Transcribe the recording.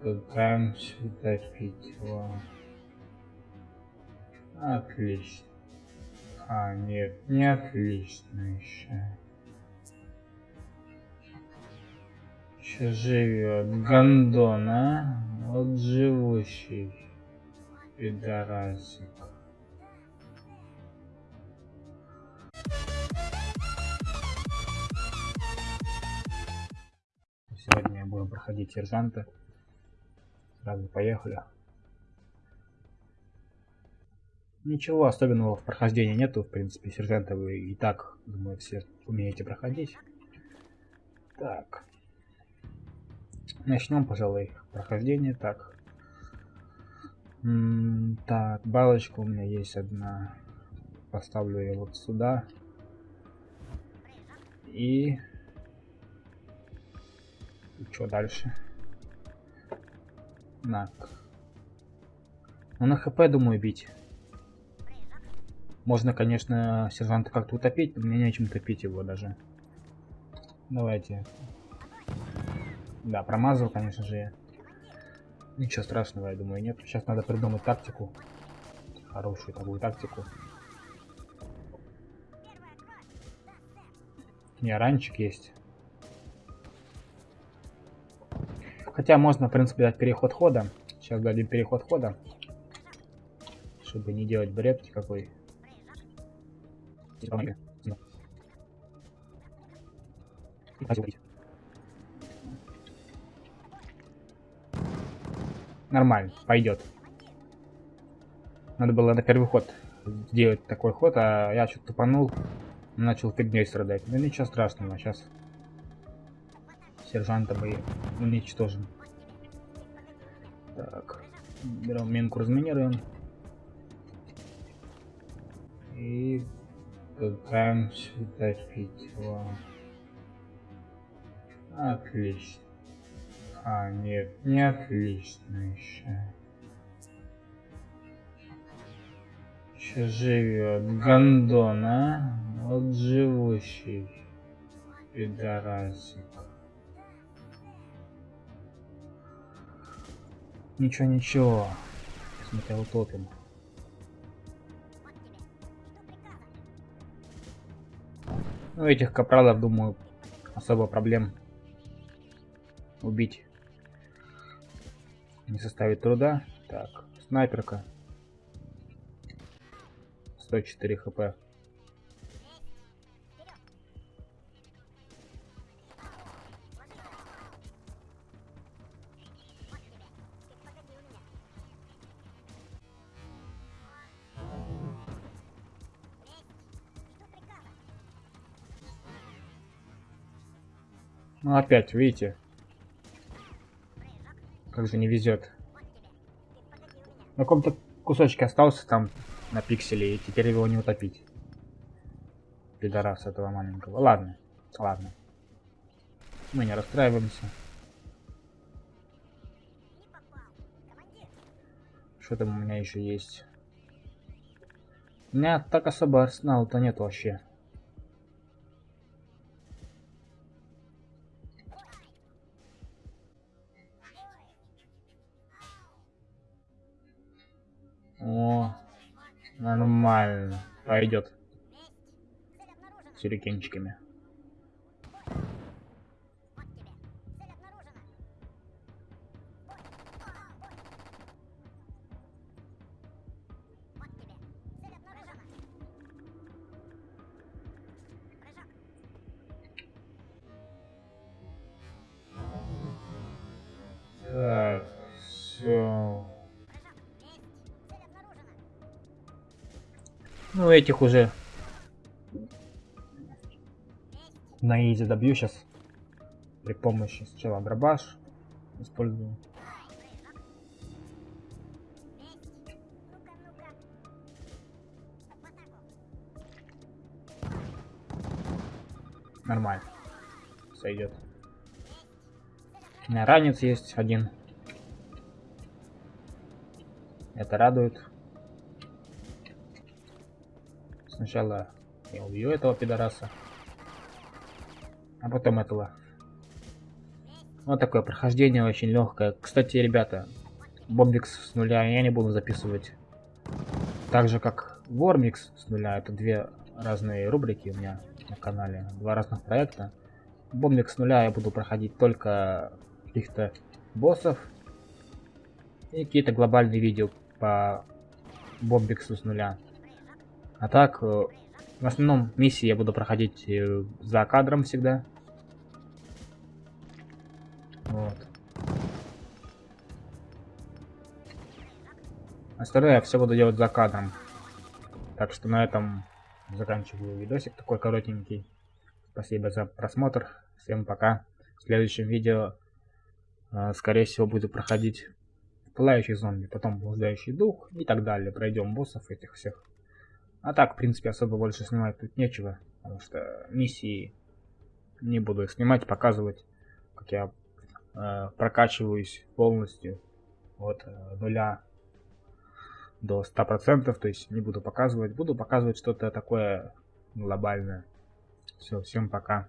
Утопить его. Отлично. А, нет, не отлично еще. Еще живет гондон, а? Вот живущий пидорасик. Сегодня будем проходить сержанта. Сразу поехали. Ничего особенного в прохождении нету, в принципе, сержанта вы и так, думаю, все умеете проходить. Так. Начнем, пожалуй, прохождение. Так. Так, балочка у меня есть одна. Поставлю ее вот сюда. И... И что дальше? Так. Ну, на хп, думаю, бить. Можно, конечно, сержанта как-то утопить, но мне нечем топить его даже. Давайте. Да, промазал, конечно же. Ничего страшного, я думаю, нет. Сейчас надо придумать тактику. Хорошую такую тактику. Не, ранчик есть. Хотя можно, в принципе, дать переход хода. Сейчас дадим переход хода. Чтобы не делать бред какой. Нормально, пойдет. Надо было на первый ход сделать такой ход, а я что-то тупанул, начал фигней страдать. Ну ничего страшного, сейчас сержанта мы уничтожим. Так, берем минку, разминируем. И пытаемся топить его. Отлично. А, нет, не отлично еще. Еще живет гондон, а? Вот живущий пидорасик. Ничего, ничего. Смотря утопим. Ну, этих капралов, думаю, особо проблем убить не составит труда. Так, снайперка. 104 хп. Ну опять, видите? Как же не везет. На каком-то кусочке остался там на пикселе, и теперь его не утопить. Пидорас этого маленького. Ладно, ладно. Мы не расстраиваемся. Что там у меня еще есть? У меня так особо арсенала-то нет вообще. Нормально. Пойдет. Сюрикенчиками. Ну, этих уже на изи добью сейчас. При помощи сначала дробаш использую. Нормально. Сойдет. Ранец есть один. Это радует. Сначала я убью этого пидораса. А потом этого. Вот такое прохождение очень легкое. Кстати, ребята, Бомбикс с нуля я не буду записывать. Так же, как Вормикс с нуля. Это две разные рубрики у меня на канале. Два разных проекта. Бомбикс с нуля я буду проходить только каких-то боссов. И какие-то глобальные видео по Бомбиксу с нуля. А так, э, в основном миссии я буду проходить э, за кадром всегда. Вот. Остальное я все буду делать за кадром. Так что на этом заканчиваю видосик такой коротенький. Спасибо за просмотр. Всем пока. В следующем видео, э, скорее всего, буду проходить пылающий зомби, потом блуждающий дух и так далее. Пройдем боссов этих всех. А так, в принципе, особо больше снимать тут нечего. Потому что миссии не буду снимать, показывать, как я э, прокачиваюсь полностью от э, нуля до 100%, то есть не буду показывать. Буду показывать что-то такое глобальное. Все, всем пока.